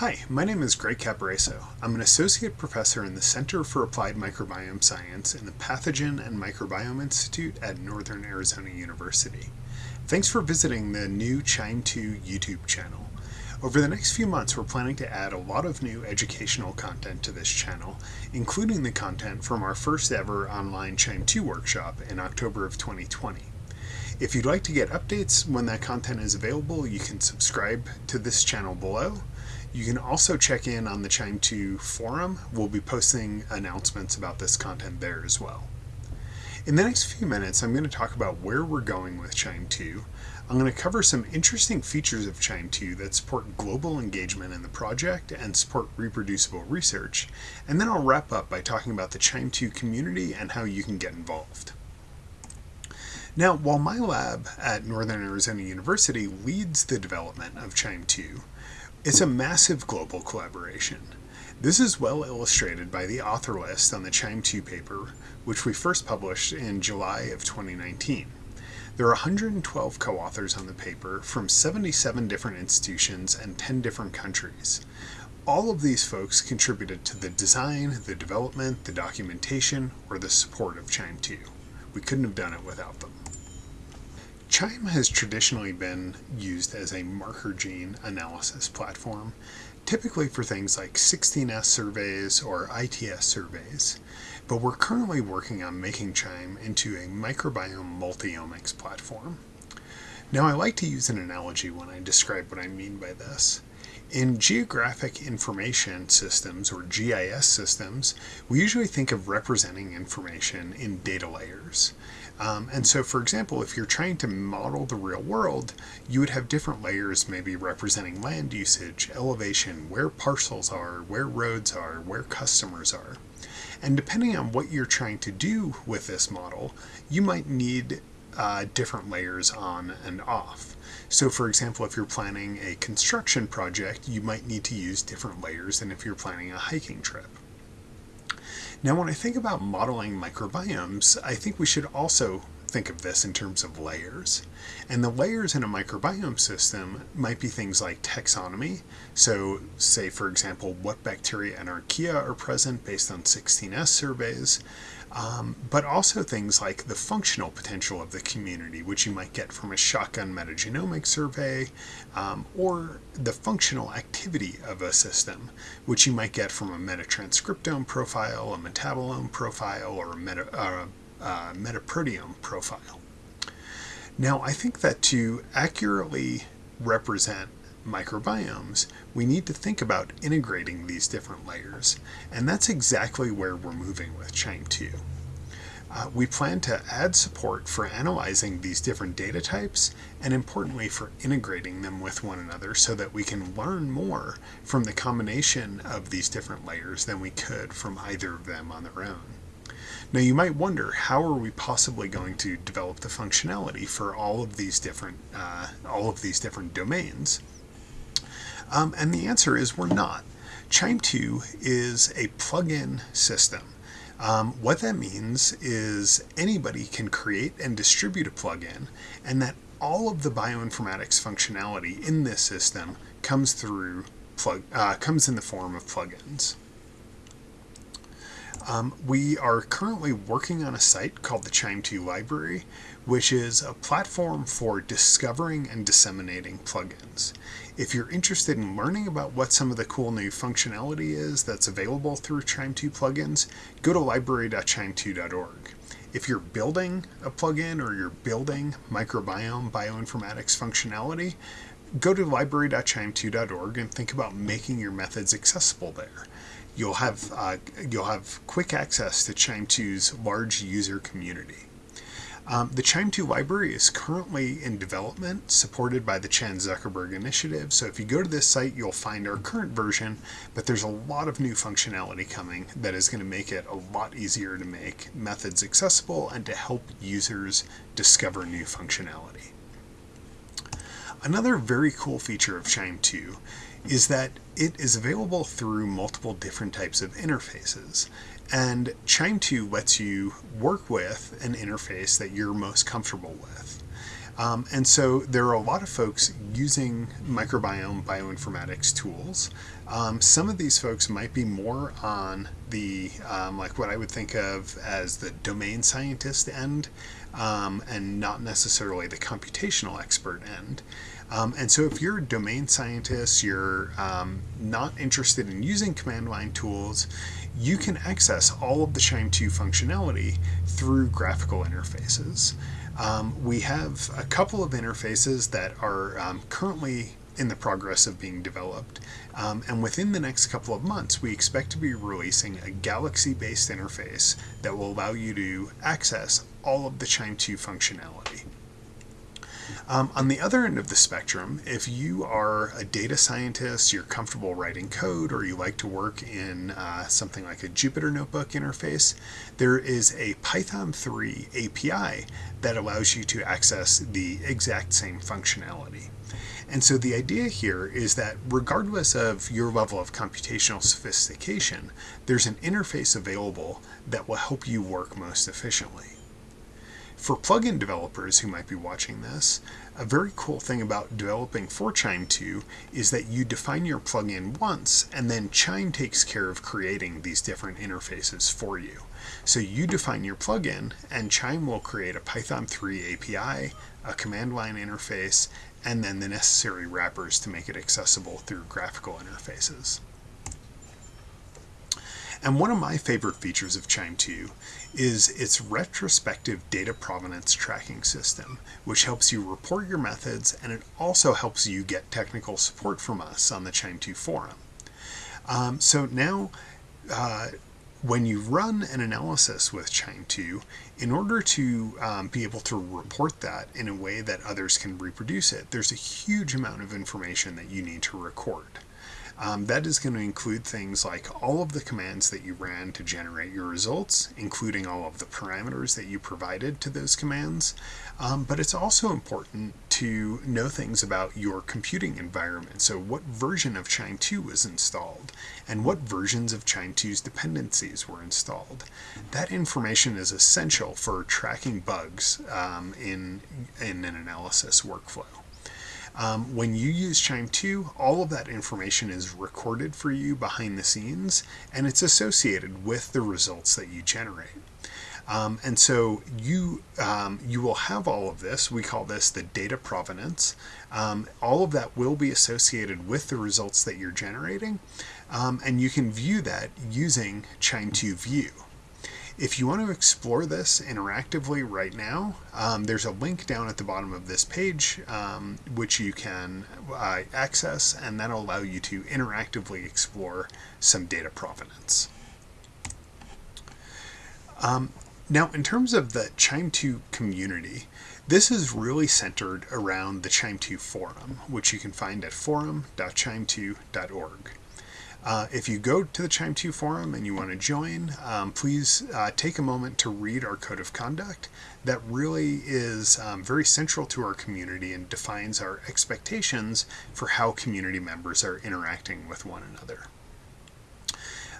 Hi, my name is Greg Caporaso. I'm an associate professor in the Center for Applied Microbiome Science in the Pathogen and Microbiome Institute at Northern Arizona University. Thanks for visiting the new QIIME 2 YouTube channel. Over the next few months, we're planning to add a lot of new educational content to this channel, including the content from our first ever online QIIME 2 workshop in October of 2020. If you'd like to get updates when that content is available, you can subscribe to this channel below. You can also check in on the QIIME 2 forum. We'll be posting announcements about this content there as well. In the next few minutes, I'm going to talk about where we're going with QIIME 2. I'm going to cover some interesting features of QIIME 2 that support global engagement in the project and support reproducible research, and then I'll wrap up by talking about the QIIME 2 community and how you can get involved. Now, while my lab at Northern Arizona University leads the development of QIIME 2, it's a massive global collaboration. This is well illustrated by the author list on the QIIME 2 paper, which we first published in July of 2019. There are 112 co-authors on the paper from 77 different institutions and 10 different countries. All of these folks contributed to the design, the development, the documentation, or the support of QIIME 2. We couldn't have done it without them. QIIME has traditionally been used as a marker gene analysis platform, typically for things like 16S surveys or ITS surveys, but we're currently working on making QIIME into a microbiome multiomics platform. Now I like to use an analogy when I describe what I mean by this. In geographic information systems, or GIS systems, we usually think of representing information in data layers. Um, and so, for example, if you're trying to model the real world, you would have different layers maybe representing land usage, elevation, where parcels are, where roads are, where customers are. And depending on what you're trying to do with this model, you might need uh, different layers on and off. So for example, if you're planning a construction project, you might need to use different layers than if you're planning a hiking trip. Now, when I think about modeling microbiomes, I think we should also think of this in terms of layers. And the layers in a microbiome system might be things like taxonomy. So say, for example, what bacteria and archaea are present based on 16S surveys, um, but also things like the functional potential of the community, which you might get from a shotgun metagenomic survey, um, or the functional activity of a system, which you might get from a metatranscriptome profile, a metabolome profile, or a meta, uh, uh, metaproteome profile. Now, I think that to accurately represent microbiomes, we need to think about integrating these different layers, and that's exactly where we're moving with QIIME 2. Uh, we plan to add support for analyzing these different data types and importantly for integrating them with one another so that we can learn more from the combination of these different layers than we could from either of them on their own. Now you might wonder, how are we possibly going to develop the functionality for all of these different, uh, all of these different domains? Um, and the answer is we're not. QIIME 2 is a plug-in system. Um, what that means is anybody can create and distribute a plugin, and that all of the bioinformatics functionality in this system comes through plug uh, comes in the form of plugins. Um, we are currently working on a site called the QIIME 2 Library, which is a platform for discovering and disseminating plugins. If you're interested in learning about what some of the cool new functionality is that's available through QIIME 2 plugins, go to library.qiime2.org. If you're building a plugin or you're building microbiome bioinformatics functionality, go to library.qiime2.org and think about making your methods accessible there you'll have uh, you'll have quick access to QIIME 2's large user community. Um, the QIIME 2 library is currently in development, supported by the Chan Zuckerberg Initiative. So if you go to this site, you'll find our current version, but there's a lot of new functionality coming that is going to make it a lot easier to make methods accessible and to help users discover new functionality. Another very cool feature of QIIME 2 is that it is available through multiple different types of interfaces. And QIIME 2 lets you work with an interface that you're most comfortable with. Um, and so there are a lot of folks using microbiome bioinformatics tools. Um, some of these folks might be more on the, um, like what I would think of as the domain scientist end, um, and not necessarily the computational expert end. Um, and so if you're a domain scientist, you're um, not interested in using command line tools, you can access all of the QIIME 2 functionality through graphical interfaces. Um, we have a couple of interfaces that are um, currently in the progress of being developed. Um, and within the next couple of months, we expect to be releasing a Galaxy-based interface that will allow you to access all of the QIIME 2 functionality. Um, on the other end of the spectrum, if you are a data scientist, you're comfortable writing code, or you like to work in uh, something like a Jupyter Notebook interface, there is a Python 3 API that allows you to access the exact same functionality. And so the idea here is that regardless of your level of computational sophistication, there's an interface available that will help you work most efficiently. For plugin developers who might be watching this, a very cool thing about developing for QIIME 2 is that you define your plugin once and then QIIME takes care of creating these different interfaces for you. So you define your plugin and QIIME will create a Python 3 API, a command line interface, and then the necessary wrappers to make it accessible through graphical interfaces. And one of my favorite features of QIIME 2 is its retrospective data provenance tracking system, which helps you report your methods and it also helps you get technical support from us on the QIIME 2 forum. Um, so now, uh, when you run an analysis with QIIME 2, in order to um, be able to report that in a way that others can reproduce it, there's a huge amount of information that you need to record. Um, that is going to include things like all of the commands that you ran to generate your results, including all of the parameters that you provided to those commands. Um, but it's also important to know things about your computing environment. So what version of QIIME 2 was installed and what versions of QIIME 2's dependencies were installed. That information is essential for tracking bugs um, in, in an analysis workflow. Um, when you use QIIME 2, all of that information is recorded for you behind the scenes, and it's associated with the results that you generate. Um, and so you um, you will have all of this. We call this the data provenance. Um, all of that will be associated with the results that you're generating, um, and you can view that using QIIME 2 View. If you want to explore this interactively right now, um, there's a link down at the bottom of this page um, which you can uh, access and that'll allow you to interactively explore some data provenance. Um, now, in terms of the QIIME 2 community, this is really centered around the QIIME 2 forum, which you can find at forum.qiime2.org. Uh, if you go to the QIIME 2 forum and you want to join, um, please uh, take a moment to read our code of conduct. That really is um, very central to our community and defines our expectations for how community members are interacting with one another.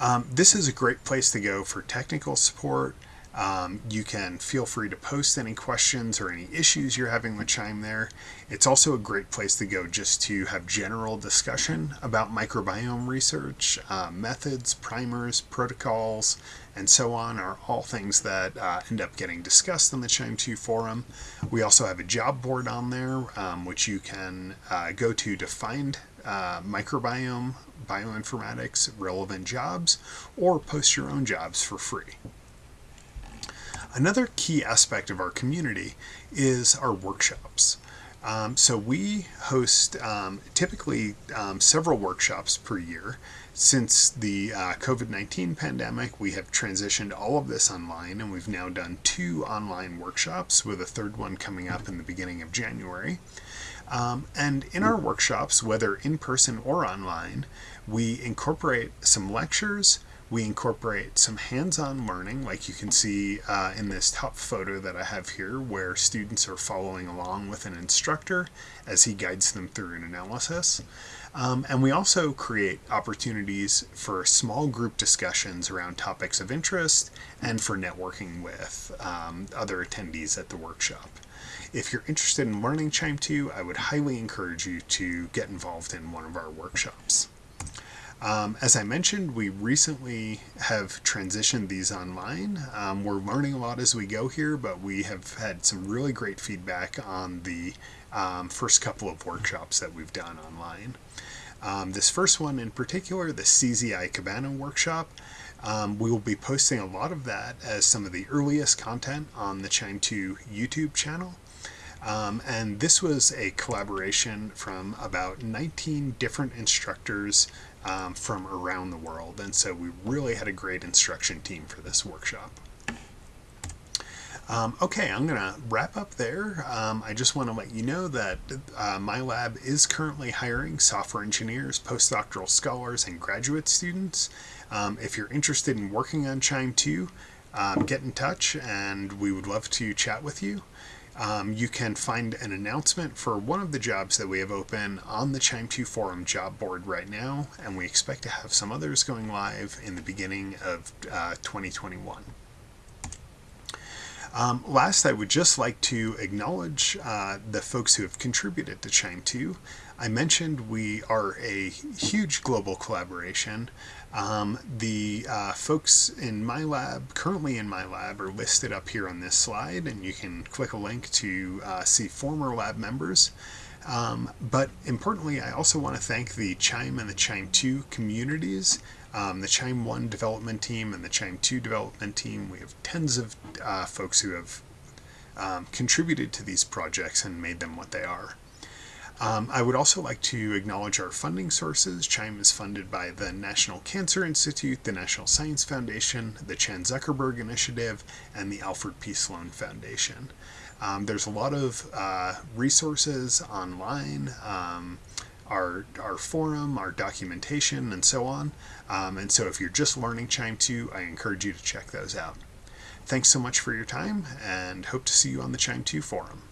Um, this is a great place to go for technical support, um, you can feel free to post any questions or any issues you're having with QIIME there. It's also a great place to go just to have general discussion about microbiome research, uh, methods, primers, protocols, and so on are all things that uh, end up getting discussed on the QIIME 2 forum. We also have a job board on there, um, which you can uh, go to to find uh, microbiome, bioinformatics relevant jobs, or post your own jobs for free. Another key aspect of our community is our workshops. Um, so we host um, typically um, several workshops per year. Since the uh, COVID-19 pandemic, we have transitioned all of this online and we've now done two online workshops with a third one coming up in the beginning of January. Um, and in our workshops, whether in person or online, we incorporate some lectures, we incorporate some hands-on learning, like you can see uh, in this top photo that I have here, where students are following along with an instructor as he guides them through an analysis. Um, and we also create opportunities for small group discussions around topics of interest and for networking with um, other attendees at the workshop. If you're interested in learning QIIME 2, I would highly encourage you to get involved in one of our workshops. Um, as I mentioned, we recently have transitioned these online. Um, we're learning a lot as we go here, but we have had some really great feedback on the um, first couple of workshops that we've done online. Um, this first one in particular, the CZI Cabana workshop, um, we will be posting a lot of that as some of the earliest content on the QIIME 2 YouTube channel. Um, and this was a collaboration from about 19 different instructors um, from around the world. And so we really had a great instruction team for this workshop. Um, okay, I'm going to wrap up there. Um, I just want to let you know that uh, my lab is currently hiring software engineers, postdoctoral scholars, and graduate students. Um, if you're interested in working on QIIME 2, um, get in touch and we would love to chat with you. Um, you can find an announcement for one of the jobs that we have open on the QIIME 2 forum job board right now, and we expect to have some others going live in the beginning of uh, 2021. Um, last, I would just like to acknowledge uh, the folks who have contributed to QIIME 2. I mentioned we are a huge global collaboration. Um, the uh, folks in my lab, currently in my lab, are listed up here on this slide, and you can click a link to uh, see former lab members. Um, but importantly, I also want to thank the QIIME and the QIIME 2 communities um, the QIIME 1 development team and the QIIME 2 development team. We have tens of uh, folks who have um, contributed to these projects and made them what they are. Um, I would also like to acknowledge our funding sources. QIIME is funded by the National Cancer Institute, the National Science Foundation, the Chan Zuckerberg Initiative, and the Alfred P. Sloan Foundation. Um, there's a lot of uh, resources online. Um, our, our forum, our documentation, and so on. Um, and so if you're just learning QIIME 2, I encourage you to check those out. Thanks so much for your time, and hope to see you on the QIIME 2 forum.